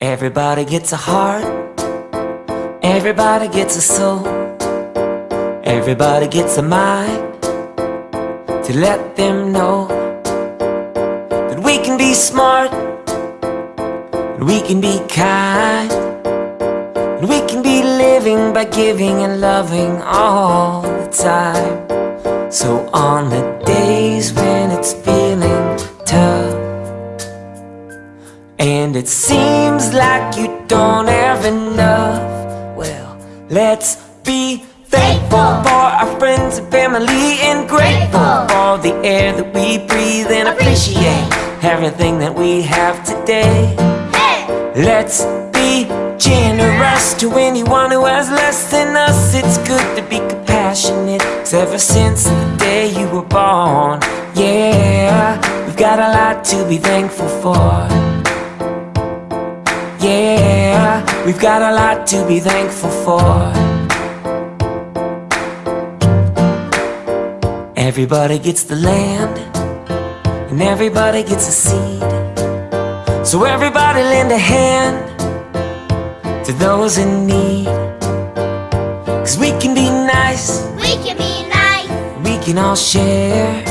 Everybody gets a heart. Everybody gets a soul. Everybody gets a mind to let them know that we can be smart, we can be kind, we can be living by giving and loving all the time. So on the days when it's feeling tough and it seems like you don't have enough. Well, let's be thankful for our friends and family And grateful for the air that we breathe And appreciate everything that we have today. Let's be generous to anyone who has less than us. It's good to be compassionate. Cause ever since the day you were born Yeah, we've got a lot to be thankful for yeah, we've got a lot to be thankful for. Everybody gets the land, and everybody gets a seed. So everybody lend a hand to those in need. Cause we can be nice, We can be nice. we can all share.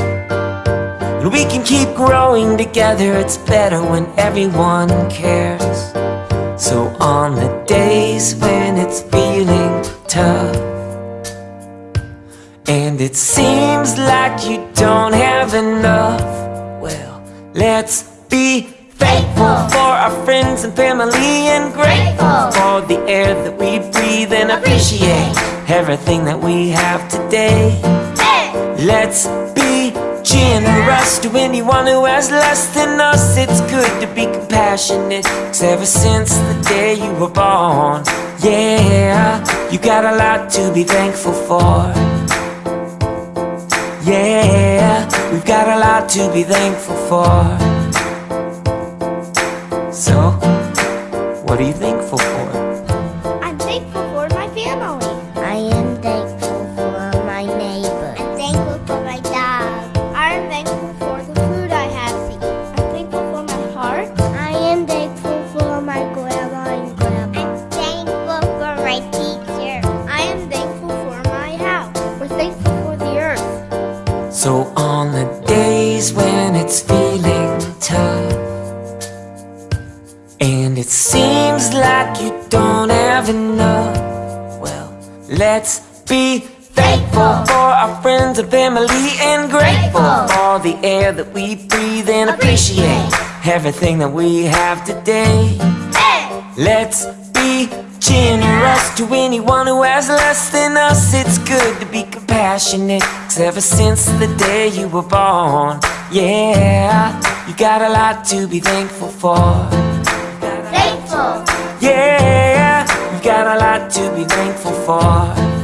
And we can keep growing together, it's better when everyone cares. So on the days when it's feeling tough And it seems like you don't have enough Well, let's be thankful for our friends and family And grateful for the air that we breathe And appreciate. everything that we have today. Hey! Let's be generous to anyone who has less than us. It's good to be compassionate. Cause ever since the day you were born, yeah, you got a lot to be thankful for. Yeah, we've got a lot to be thankful for. So, what are you thankful for? I'm thankful for my family. So on the days when it's feeling tough And it seems like you don't have enough Well, let's be thankful for our friends and family And grateful for the air that we breathe And appreciate everything that we have today. Let's be generous to anyone who has less than us. It's good to be compassionate. Cause ever since the day you were born, yeah, you got a lot to be thankful for. Thankful. Yeah, you got a lot to be thankful for.